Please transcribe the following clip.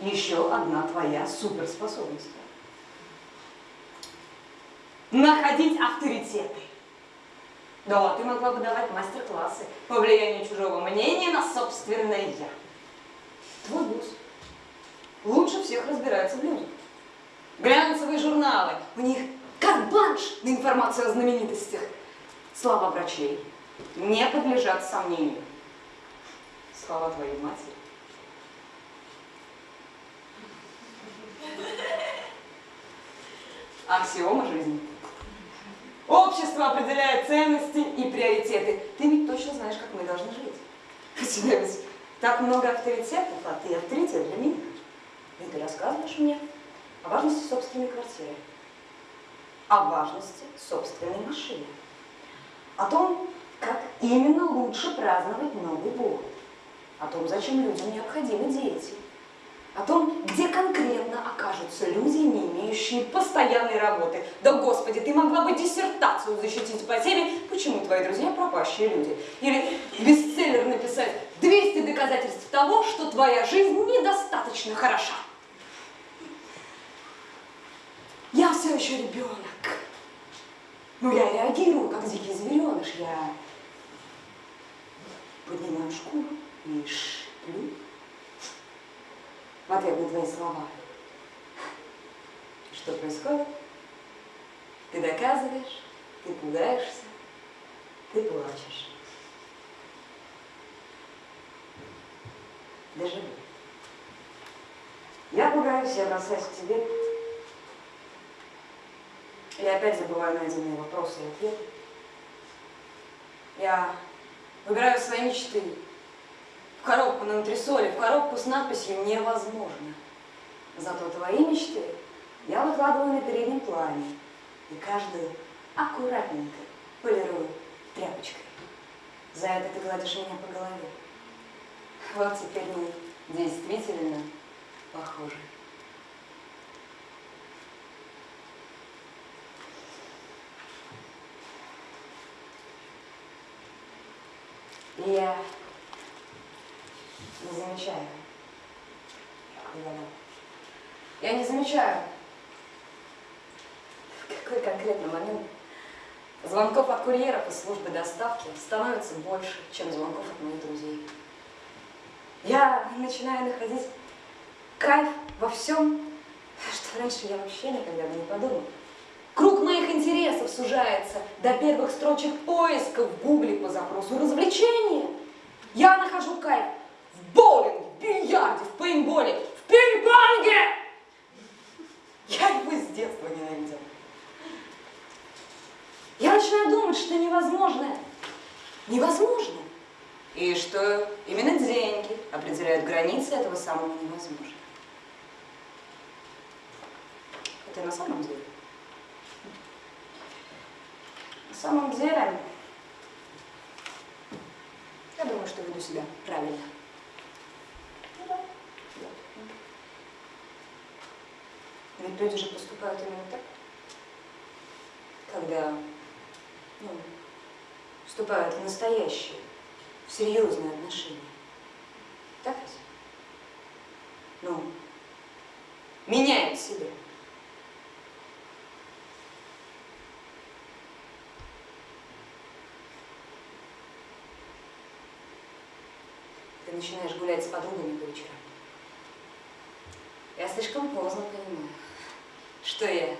еще одна твоя суперспособность. Находить авторитеты. Да, ты могла бы давать мастер-классы по влиянию чужого мнения на собственное «я». Твой босс лучше всех разбирается в людях. Глянцевые журналы, у них карт-бланш на информацию о знаменитостях. Слова врачей не подлежат сомнению. Слова твоей матери. Аксиома жизни. Общество определяет ценности и приоритеты. Ты ведь точно знаешь, как мы должны жить. У тебя ведь так много авторитетов, а ты авторитет для меня. И ты рассказываешь мне о важности собственной квартиры, о важности собственной машины, о том, как именно лучше праздновать Новый год, о том, зачем людям необходимы дети, о том, окажутся люди, не имеющие постоянной работы. Да, Господи, ты могла бы диссертацию защитить по теме «Почему твои друзья пропащие люди?» Или бестселлер написать «200 доказательств того, что твоя жизнь недостаточно хороша». Я все еще ребенок. Но я реагирую, как дикий звереныш. Я поднимаю шкуру и шплю в ответ на твои слова. Что происходит? Ты доказываешь, ты пугаешься, ты плачешь. Дежавю. Я пугаюсь, я бросаюсь к тебе. Я опять забываю найденные вопросы и ответы. Я выбираю свои мечты, в коробку на антресоле, в коробку с надписью «Невозможно». Зато твои мечты выкладываю на переднем плане и каждую аккуратненько полирую тряпочкой. За это ты гладишь меня по голове. Вот теперь мы действительно похожи. Я не замечаю. Я не замечаю, какой конкретный момент звонков от курьеров и службы доставки становится больше, чем звонков от моих друзей. Я начинаю находить кайф во всем, что раньше я вообще никогда бы не подумала. Круг моих интересов сужается до первых строчек поиска в гугле по запросу развлечения. Я нахожу кайф в боулинге, в бильярде, в пейнтболе, в пинг-понге. Я его с детства ненавидела. Я начинаю думать, что невозможное невозможно. И что именно деньги определяют границы этого самого невозможного. Это на самом деле. На самом деле, я думаю, что веду себя правильно. Ну да, да. Ведь люди же поступают именно так, когда ну, вступают в настоящие, в серьезные отношения. Так ведь? Ну, меняют себя. Ты начинаешь гулять с подругами по вечерам. Я слишком поздно понимаю, что я